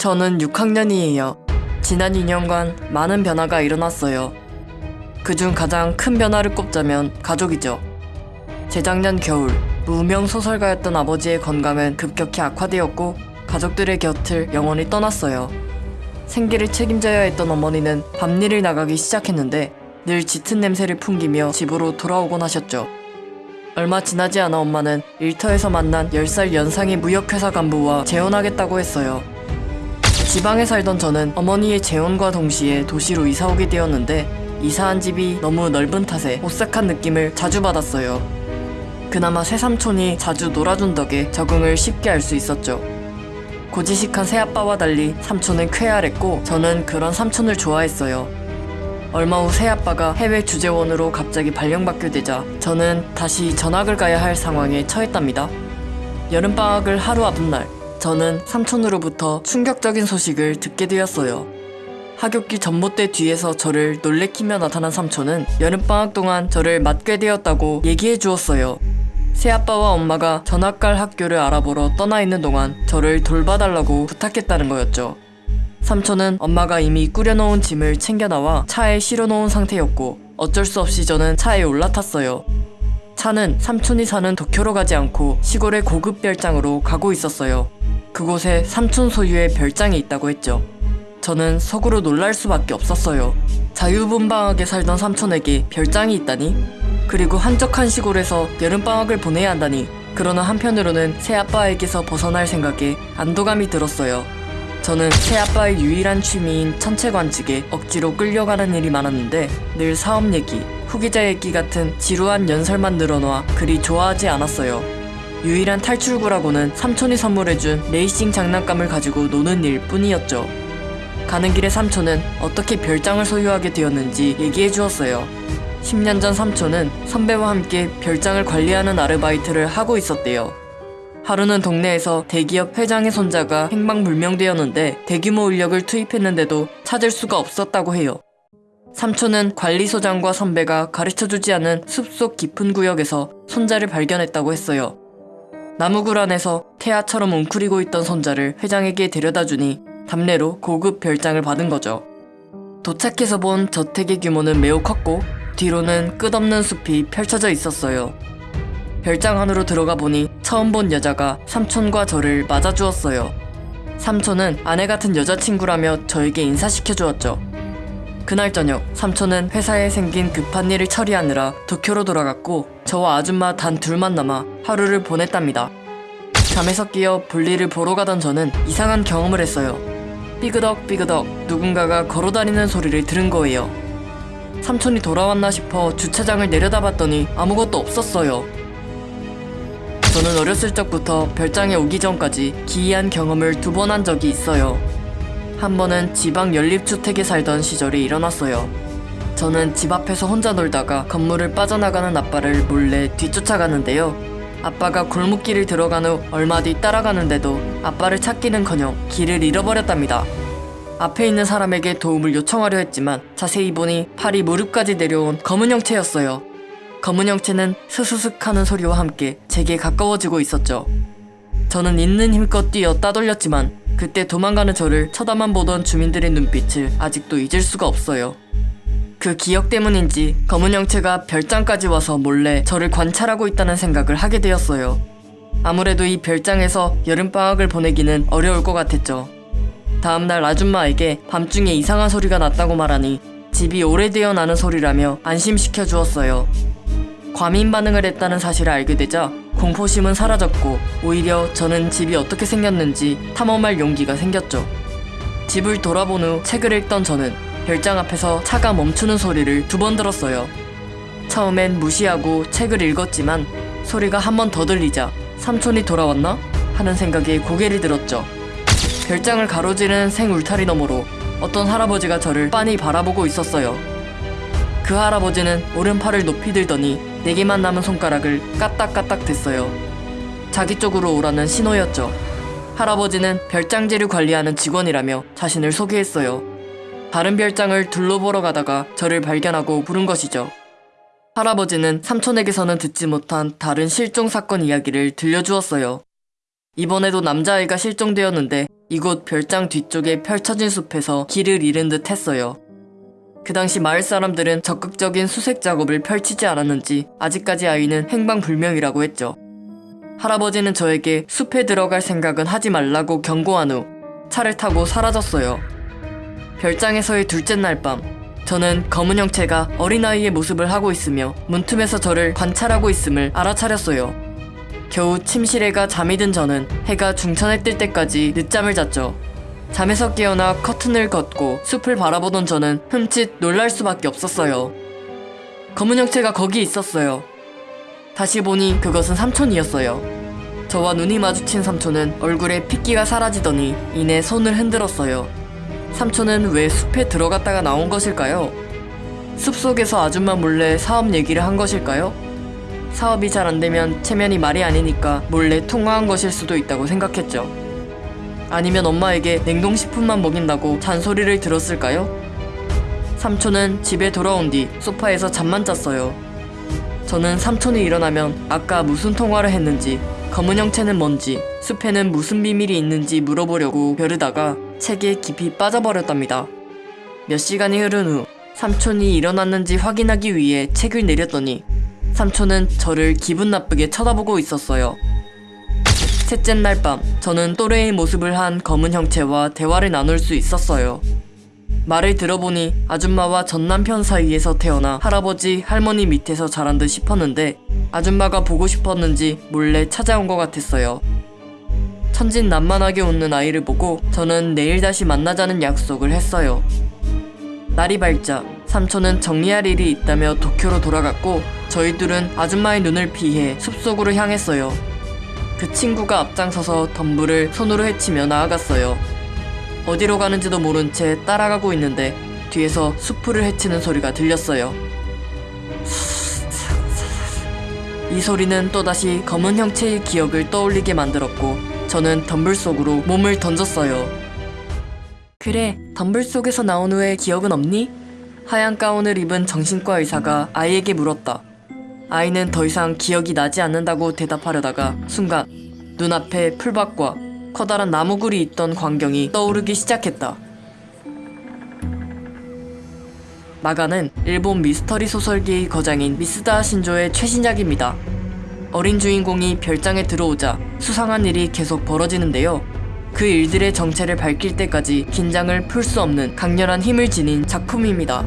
저는 6학년이에요. 지난 2년간 많은 변화가 일어났어요. 그중 가장 큰 변화를 꼽자면 가족이죠. 재작년 겨울, 무명 소설가였던 아버지의 건강은 급격히 악화되었고 가족들의 곁을 영원히 떠났어요. 생계를 책임져야 했던 어머니는 밤일을 나가기 시작했는데 늘 짙은 냄새를 풍기며 집으로 돌아오곤 하셨죠. 얼마 지나지 않아 엄마는 일터에서 만난 10살 연상의 무역회사 간부와 재혼하겠다고 했어요. 지방에 살던 저는 어머니의 재혼과 동시에 도시로 이사 오게 되었는데 이사한 집이 너무 넓은 탓에 오싹한 느낌을 자주 받았어요. 그나마 새삼촌이 자주 놀아준 덕에 적응을 쉽게 할 수 있었죠. 고지식한 새아빠와 달리 삼촌은 쾌활했고 저는 그런 삼촌을 좋아했어요. 얼마 후 새아빠가 해외 주재원으로 갑자기 발령받게 되자 저는 다시 전학을 가야 할 상황에 처했답니다. 여름방학을 하루 앞둔 날 저는 삼촌으로부터 충격적인 소식을 듣게 되었어요. 하굣길 전봇대 뒤에서 저를 놀래키며 나타난 삼촌은 여름방학 동안 저를 맡게 되었다고 얘기해 주었어요. 새아빠와 엄마가 전학 갈 학교를 알아보러 떠나 있는 동안 저를 돌봐달라고 부탁했다는 거였죠. 삼촌은 엄마가 이미 꾸려놓은 짐을 챙겨 나와 차에 실어놓은 상태였고 어쩔 수 없이 저는 차에 올라탔어요. 차는 삼촌이 사는 도쿄로 가지 않고 시골의 고급 별장으로 가고 있었어요. 그곳에 삼촌 소유의 별장이 있다고 했죠. 저는 속으로 놀랄 수밖에 없었어요. 자유분방하게 살던 삼촌에게 별장이 있다니? 그리고 한적한 시골에서 여름방학을 보내야 한다니? 그러나 한편으로는 새아빠에게서 벗어날 생각에 안도감이 들었어요. 저는 새아빠의 유일한 취미인 천체 관측에 억지로 끌려가는 일이 많았는데 늘 사업 얘기, 후기자 얘기 같은 지루한 연설만 늘어놔 그리 좋아하지 않았어요. 유일한 탈출구라고는 삼촌이 선물해준 레이싱 장난감을 가지고 노는 일 뿐이었죠. 가는 길에 삼촌은 어떻게 별장을 소유하게 되었는지 얘기해 주었어요. 10년 전 삼촌은 선배와 함께 별장을 관리하는 아르바이트를 하고 있었대요. 하루는 동네에서 대기업 회장의 손자가 행방불명되었는데 대규모 인력을 투입했는데도 찾을 수가 없었다고 해요. 삼촌은 관리소장과 선배가 가르쳐주지 않은 숲속 깊은 구역에서 손자를 발견했다고 했어요. 나무 굴 안에서 태아처럼 웅크리고 있던 손자를 회장에게 데려다 주니 답례로 고급 별장을 받은 거죠. 도착해서 본 저택의 규모는 매우 컸고 뒤로는 끝없는 숲이 펼쳐져 있었어요. 별장 안으로 들어가 보니 처음 본 여자가 삼촌과 저를 맞아주었어요. 삼촌은 아내 같은 여자친구라며 저에게 인사시켜 주었죠. 그날 저녁 삼촌은 회사에 생긴 급한 일을 처리하느라 도쿄로 돌아갔고 저와 아줌마 단 둘만 남아 하루를 보냈답니다. 잠에서 깨어 볼일을 보러 가던 저는 이상한 경험을 했어요. 삐그덕 삐그덕 누군가가 걸어다니는 소리를 들은 거예요. 삼촌이 돌아왔나 싶어 주차장을 내려다봤더니 아무것도 없었어요. 저는 어렸을 적부터 별장에 오기 전까지 기이한 경험을 두 번 한 적이 있어요. 한 번은 지방 연립주택에 살던 시절에 일어났어요. 저는 집 앞에서 혼자 놀다가 건물을 빠져나가는 아빠를 몰래 뒤쫓아가는데요. 아빠가 골목길을 들어간 후 얼마 뒤 따라가는데도 아빠를 찾기는커녕 길을 잃어버렸답니다. 앞에 있는 사람에게 도움을 요청하려 했지만 자세히 보니 팔이 무릎까지 내려온 검은 형체였어요. 검은 형체는 스스슥 하는 소리와 함께 제게 가까워지고 있었죠. 저는 있는 힘껏 뛰어 따돌렸지만 그때 도망가는 저를 쳐다만 보던 주민들의 눈빛을 아직도 잊을 수가 없어요. 그 기억 때문인지 검은 형체가 별장까지 와서 몰래 저를 관찰하고 있다는 생각을 하게 되었어요. 아무래도 이 별장에서 여름방학을 보내기는 어려울 것 같았죠. 다음날 아줌마에게 밤중에 이상한 소리가 났다고 말하니 집이 오래되어 나는 소리라며 안심시켜 주었어요. 과민 반응을 했다는 사실을 알게 되자 공포심은 사라졌고 오히려 저는 집이 어떻게 생겼는지 탐험할 용기가 생겼죠. 집을 돌아본 후 책을 읽던 저는 별장 앞에서 차가 멈추는 소리를 두 번 들었어요. 처음엔 무시하고 책을 읽었지만 소리가 한 번 더 들리자 삼촌이 돌아왔나? 하는 생각에 고개를 들었죠. 별장을 가로지르는 생 울타리 너머로 어떤 할아버지가 저를 빤히 바라보고 있었어요. 그 할아버지는 오른팔을 높이 들더니 네 개만 남은 손가락을 까딱까딱 댔어요. 자기 쪽으로 오라는 신호였죠. 할아버지는 별장지를 관리하는 직원이라며 자신을 소개했어요. 다른 별장을 둘러보러 가다가 저를 발견하고 부른 것이죠. 할아버지는 삼촌에게서는 듣지 못한 다른 실종 사건 이야기를 들려주었어요. 이번에도 남자아이가 실종되었는데 이곳 별장 뒤쪽에 펼쳐진 숲에서 길을 잃은 듯 했어요. 그 당시 마을 사람들은 적극적인 수색 작업을 펼치지 않았는지 아직까지 아이는 행방불명이라고 했죠. 할아버지는 저에게 숲에 들어갈 생각은 하지 말라고 경고한 후 차를 타고 사라졌어요. 별장에서의 둘째 날 밤, 저는 검은 형체가 어린아이의 모습을 하고 있으며 문틈에서 저를 관찰하고 있음을 알아차렸어요. 겨우 침실에가 잠이 든 저는 해가 중천에 뜰 때까지 늦잠을 잤죠. 잠에서 깨어나 커튼을 걷고 숲을 바라보던 저는 흠칫 놀랄 수밖에 없었어요. 검은 형체가 거기 있었어요. 다시 보니 그것은 삼촌이었어요. 저와 눈이 마주친 삼촌은 얼굴에 핏기가 사라지더니 이내 손을 흔들었어요. 삼촌은 왜 숲에 들어갔다가 나온 것일까요? 숲속에서 아줌마 몰래 사업 얘기를 한 것일까요? 사업이 잘 안 되면 체면이 말이 아니니까 몰래 통화한 것일 수도 있다고 생각했죠. 아니면 엄마에게 냉동식품만 먹인다고 잔소리를 들었을까요? 삼촌은 집에 돌아온 뒤 소파에서 잠만 잤어요. 저는 삼촌이 일어나면 아까 무슨 통화를 했는지, 검은 형체는 뭔지, 숲에는 무슨 비밀이 있는지 물어보려고 벼르다가 책에 깊이 빠져버렸답니다. 몇 시간이 흐른 후 삼촌이 일어났는지 확인하기 위해 책을 내렸더니 삼촌은 저를 기분 나쁘게 쳐다보고 있었어요. 셋째 날 밤, 저는 또래의 모습을 한 검은 형체와 대화를 나눌 수 있었어요. 말을 들어보니 아줌마와 전 남편 사이에서 태어나 할아버지, 할머니 밑에서 자란 듯 싶었는데 아줌마가 보고 싶었는지 몰래 찾아온 것 같았어요. 천진난만하게 웃는 아이를 보고 저는 내일 다시 만나자는 약속을 했어요. 날이 밝자 삼촌은 정리할 일이 있다며 도쿄로 돌아갔고 저희 둘은 아줌마의 눈을 피해 숲속으로 향했어요. 그 친구가 앞장서서 덤불을 손으로 헤치며 나아갔어요. 어디로 가는지도 모른 채 따라가고 있는데 뒤에서 수풀을 헤치는 소리가 들렸어요. 이 소리는 또다시 검은 형체의 기억을 떠올리게 만들었고 저는 덤불 속으로 몸을 던졌어요. 그래, 덤불 속에서 나온 후에 기억은 없니? 하얀 가운을 입은 정신과 의사가 아이에게 물었다. 아이는 더 이상 기억이 나지 않는다고 대답하려다가 순간 눈앞에 풀밭과 커다란 나무굴이 있던 광경이 떠오르기 시작했다. 마가는 일본 미스터리 소설계의 거장인 미스다 신조의 최신작입니다. 어린 주인공이 별장에 들어오자 수상한 일이 계속 벌어지는데요. 그 일들의 정체를 밝힐 때까지 긴장을 풀 수 없는 강렬한 힘을 지닌 작품입니다.